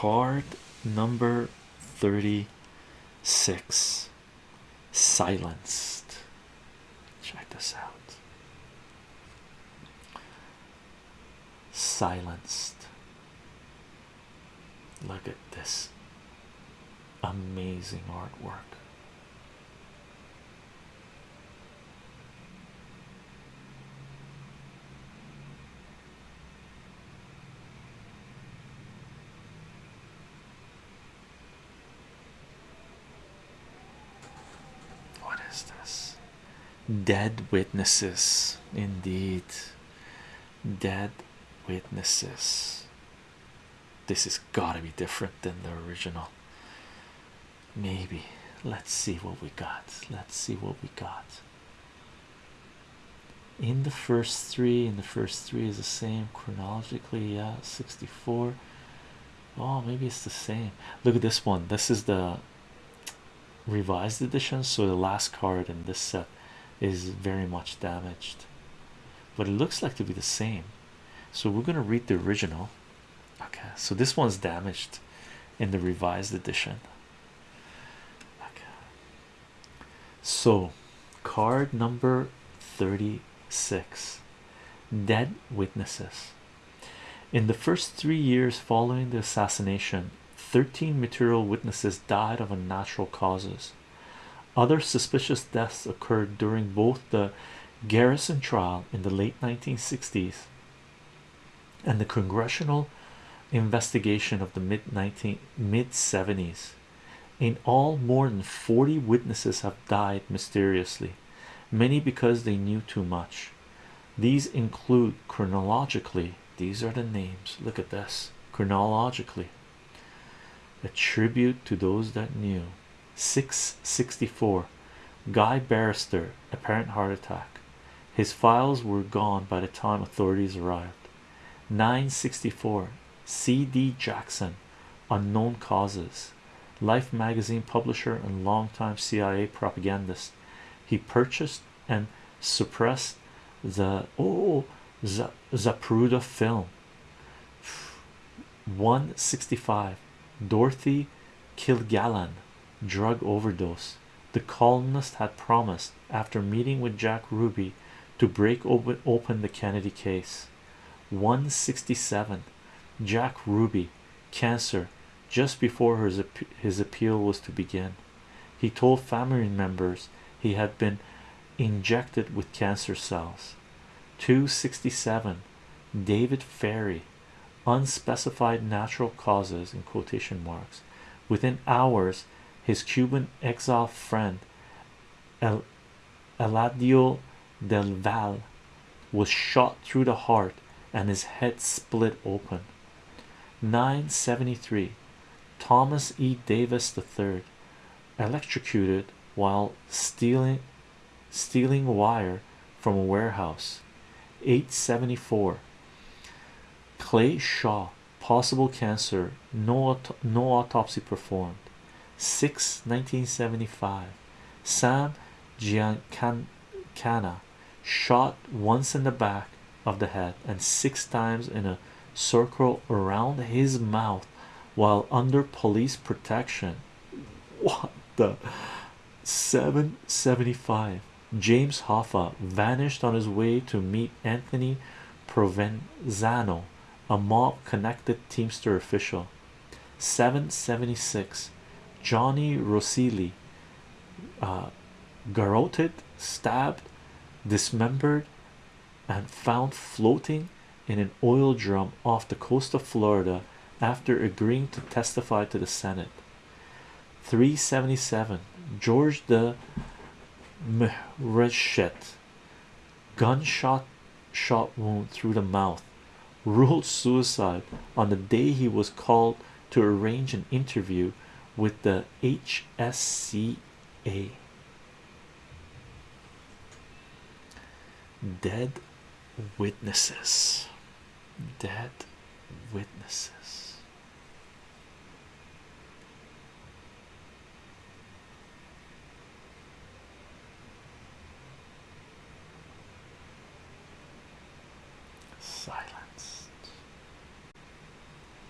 card number 36 silenced. Check this out. Silenced. Look at this amazing artwork what Dead witnesses, indeed. Dead witnesses. This has got to be different than the original. Maybe. Let's see what we got. Let's see what we got. In the first three, in the first three is the same chronologically. Yeah, 64. Oh, maybe it's the same. Look at this one. This is the revised edition, so the last card in this set is very much damaged, but it looks like to be the same. So we're going to read the original. Okay, so this one's damaged in the revised edition. Okay, so card number 36 Dead Witnesses. In the first three years following the assassination, 13 material witnesses died of unnatural causes. Other suspicious deaths occurred during both the Garrison trial in the late 1960s and the congressional investigation of the mid 19 mid 70s. In all, more than 40 witnesses have died mysteriously, many because they knew too much. These include chronologically, these are the names. Look at this chronologically. A tribute to those that knew. 664 Guy Banister, apparent heart attack. His files were gone by the time authorities arrived. 964 C.D. Jackson, unknown causes. Life magazine publisher and longtime CIA propagandist. He purchased and suppressed the oh Zapruder film 165 Dorothy Kilgallen drug overdose. The columnist had promised after meeting with Jack Ruby to break open, open the Kennedy case. 167 Jack Ruby cancer just before his, his appeal was to begin. He told family members he had been injected with cancer cells. 267 David Ferrie unspecified natural causes in quotation marks within hours his Cuban exile friend El Eladio del Val was shot through the heart and his head split open. 973 Thomas E. Davis III electrocuted while stealing stealing wire from a warehouse. 874 Clay Shaw possible cancer no no autopsy performed 6 1975 Sam Giancana shot once in the back of the head and six times in a circle around his mouth while under police protection. What the? 775 James Hoffa vanished on his way to meet Anthony Provenzano, a mob connected Teamster official. 776 Johnny Roselli, uh, garroted, stabbed, dismembered, and found floating in an oil drum off the coast of Florida after agreeing to testify to the Senate. 377 George de Mohrenschildt gunshot shot wound through the mouth ruled suicide on the day he was called to arrange an interview with the HSCA dead witnesses. Dead witnesses